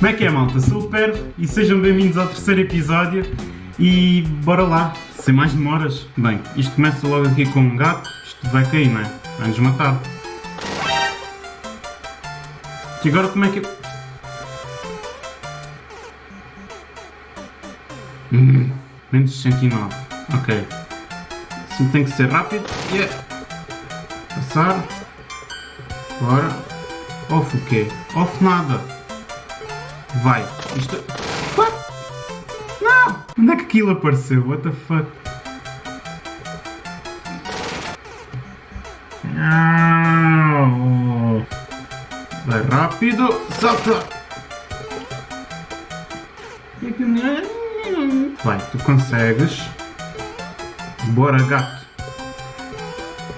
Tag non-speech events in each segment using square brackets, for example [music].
Como é que é, malta? Sou o Per e sejam bem-vindos ao terceiro episódio e bora lá, sem mais demoras. Bem, isto começa logo aqui com um gato, isto vai cair, não é? Vai-nos matar. E agora como é que... Hum, menos 69, ok. Assim tem que ser rápido. Yeah. Passar. Bora. Off o quê? Off nada. Vai. Isto... What? Não! Onde é que aquilo apareceu? What the fuck? Não! Vai rápido. Salta! Vai, tu consegues. Bora, gato.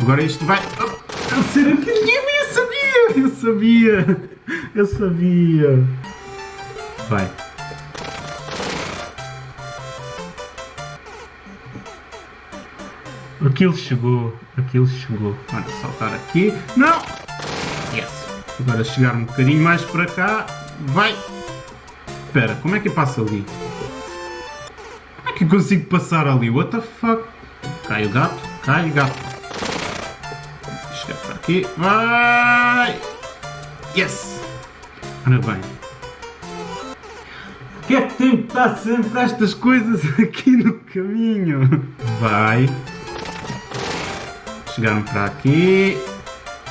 Agora isto vai... Oh. Eu sabia! Eu sabia! Eu sabia! Vai. Aquilo chegou. Aquilo chegou. Olha, saltar aqui. Não! Yes! Agora chegar um bocadinho mais para cá. Vai! Espera, como é que eu passo ali? Como é que eu consigo passar ali? What the fuck? Cai o gato, cai o gato. Chegar para aqui. Vai! Yes! Ora bem. Porquê é que tem que estar sempre estas coisas [laughs] aqui no caminho? Vai. Chegaram para aqui.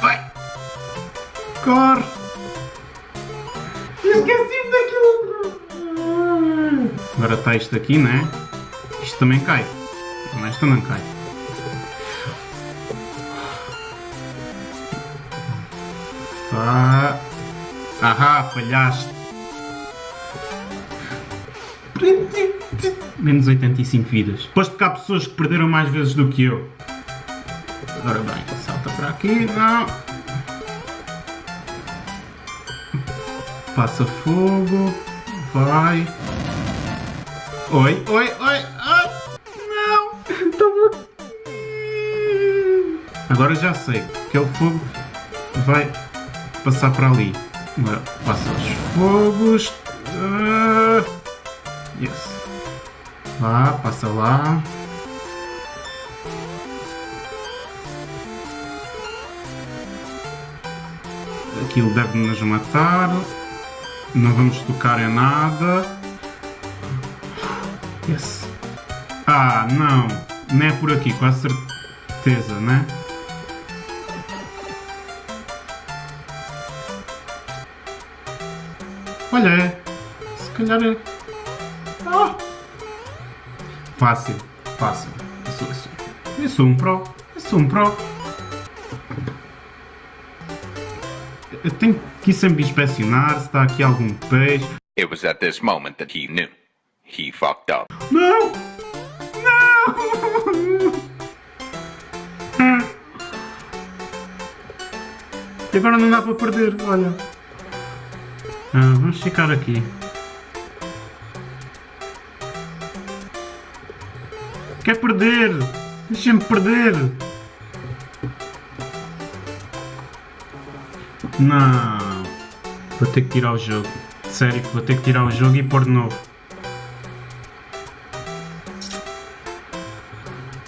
Vai! Corre! Esqueci-me daquilo! Agora está isto aqui, né? Isto também cai. Não, esta não cai. Ah, ahá, falhaste. Menos 85 vidas. Posto que há pessoas que perderam mais vezes do que eu. Agora bem, salta para aqui, não. Passa fogo. Vai. Oi, oi, oi, ai. Não. Estava... Agora já sei. Aquele fogo vai passar para ali. Agora passa os fogos. Lá, passa lá. Aquilo deve nos matar. Não vamos tocar em nada. Yes. Ah, não. Não é por aqui, com a certeza, né? Olha, é. Se calhar é. Fácil, fácil. Eu sou, eu sou, um pro. Eu sou um pro. Eu tenho que sempre inspecionar se está aqui algum peixe. It was at this moment that he knew. He fucked up. Não! Não! E agora não dá para perder, olha. Ah, vamos ficar aqui. Quer perder? Deixa-me perder! Não! Vou ter que tirar o jogo. Sério vou ter que tirar o jogo e pôr de novo.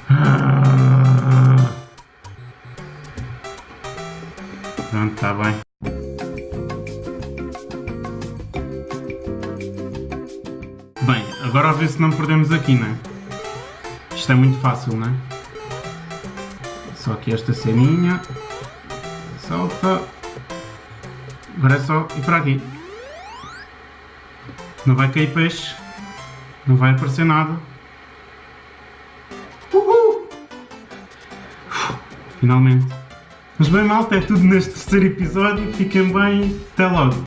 Ah. Pronto, está bem. Bem, agora a ver se não perdemos aqui, né? Isto é muito fácil, né? Só aqui esta ceninha. Solta. Agora é só ir para aqui. Não vai cair peixe. Não vai aparecer nada. Uhul! Finalmente. Mas bem malta, é tudo neste terceiro episódio. Fiquem bem. Até logo.